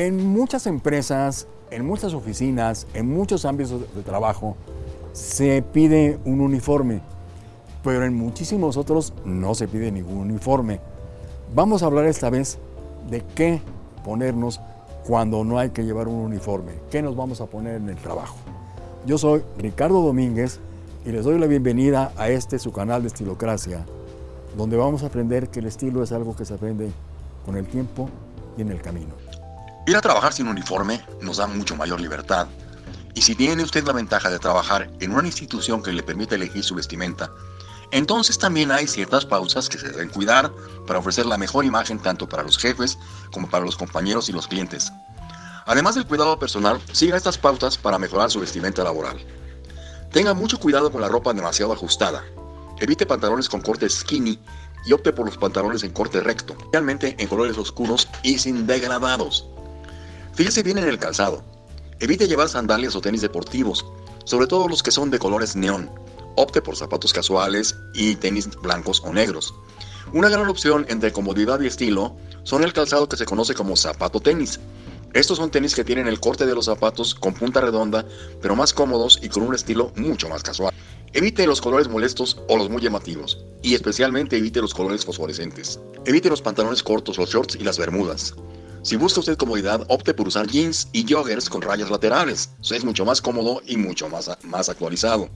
En muchas empresas, en muchas oficinas, en muchos ámbitos de trabajo, se pide un uniforme, pero en muchísimos otros no se pide ningún uniforme. Vamos a hablar esta vez de qué ponernos cuando no hay que llevar un uniforme, qué nos vamos a poner en el trabajo. Yo soy Ricardo Domínguez y les doy la bienvenida a este su canal de Estilocracia, donde vamos a aprender que el estilo es algo que se aprende con el tiempo y en el camino. Ir a trabajar sin uniforme nos da mucho mayor libertad. Y si tiene usted la ventaja de trabajar en una institución que le permite elegir su vestimenta, entonces también hay ciertas pausas que se deben cuidar para ofrecer la mejor imagen tanto para los jefes como para los compañeros y los clientes. Además del cuidado personal, siga estas pautas para mejorar su vestimenta laboral. Tenga mucho cuidado con la ropa demasiado ajustada. Evite pantalones con corte skinny y opte por los pantalones en corte recto, realmente en colores oscuros y sin degradados. Fíjese bien en el calzado. Evite llevar sandalias o tenis deportivos, sobre todo los que son de colores neón. Opte por zapatos casuales y tenis blancos o negros. Una gran opción entre comodidad y estilo son el calzado que se conoce como zapato tenis. Estos son tenis que tienen el corte de los zapatos con punta redonda, pero más cómodos y con un estilo mucho más casual. Evite los colores molestos o los muy llamativos, y especialmente evite los colores fosforescentes. Evite los pantalones cortos, los shorts y las bermudas. Si busca usted comodidad, opte por usar jeans y joggers con rayas laterales. Es mucho más cómodo y mucho más, más actualizado.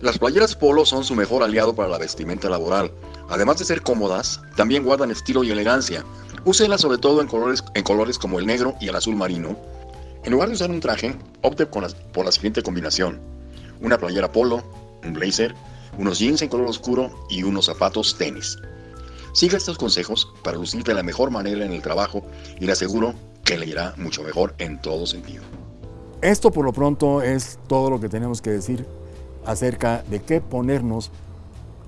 Las playeras polo son su mejor aliado para la vestimenta laboral. Además de ser cómodas, también guardan estilo y elegancia. Úselas sobre todo en colores, en colores como el negro y el azul marino. En lugar de usar un traje, opte por la siguiente combinación. Una playera polo, un blazer, unos jeans en color oscuro y unos zapatos tenis. Siga estos consejos para lucir de la mejor manera en el trabajo y le aseguro que le irá mucho mejor en todo sentido. Esto por lo pronto es todo lo que tenemos que decir acerca de qué ponernos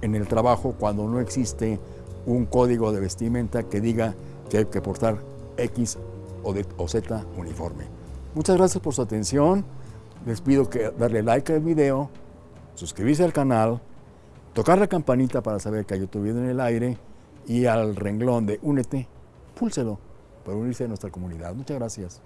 en el trabajo cuando no existe un código de vestimenta que diga que hay que portar X o, o Z uniforme. Muchas gracias por su atención. Les pido que darle like al video, suscribirse al canal, tocar la campanita para saber que hay YouTube en el aire y al renglón de Únete, púlselo para unirse a nuestra comunidad. Muchas gracias.